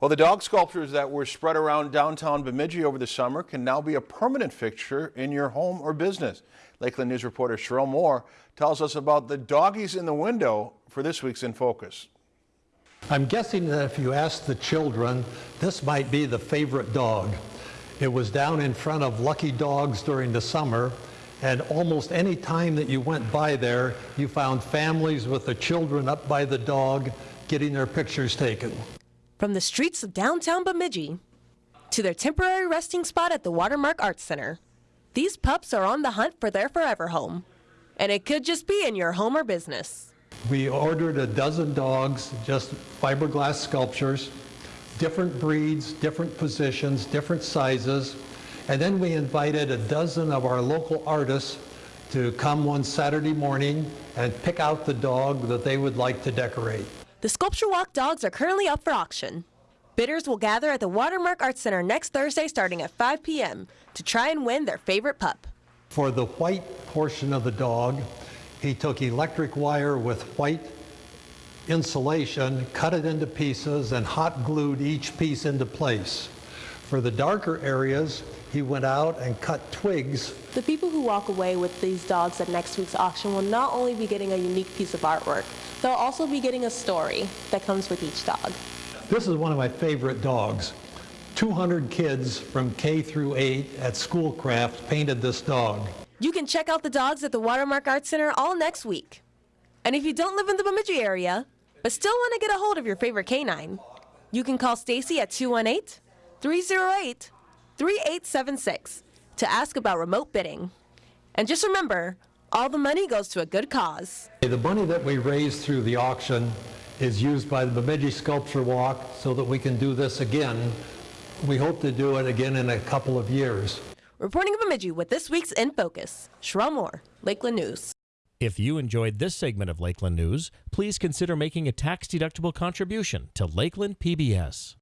Well, the dog sculptures that were spread around downtown Bemidji over the summer can now be a permanent fixture in your home or business. Lakeland News reporter Cheryl Moore tells us about the doggies in the window for this week's In Focus. I'm guessing that if you ask the children, this might be the favorite dog. It was down in front of Lucky Dogs during the summer, and almost any time that you went by there, you found families with the children up by the dog getting their pictures taken. From the streets of downtown Bemidji to their temporary resting spot at the Watermark Arts Center, these pups are on the hunt for their forever home. And it could just be in your home or business. We ordered a dozen dogs, just fiberglass sculptures, different breeds, different positions, different sizes. And then we invited a dozen of our local artists to come one Saturday morning and pick out the dog that they would like to decorate. The Sculpture Walk dogs are currently up for auction. Bidders will gather at the Watermark Arts Center next Thursday starting at 5 p.m. to try and win their favorite pup. For the white portion of the dog, he took electric wire with white insulation, cut it into pieces, and hot glued each piece into place. For the darker areas, he went out and cut twigs. The people who walk away with these dogs at next week's auction will not only be getting a unique piece of artwork, they'll also be getting a story that comes with each dog. This is one of my favorite dogs. 200 kids from K through 8 at Schoolcraft painted this dog. You can check out the dogs at the Watermark Art Center all next week. And if you don't live in the Bemidji area, but still want to get a hold of your favorite canine, you can call Stacy at 218 308 3876 to ask about remote bidding. And just remember, all the money goes to a good cause. The money that we raise through the auction is used by the Bemidji Sculpture Walk so that we can do this again. We hope to do it again in a couple of years. Reporting in Bemidji with this week's In Focus, Sherelle Moore, Lakeland News. If you enjoyed this segment of Lakeland News, please consider making a tax-deductible contribution to Lakeland PBS.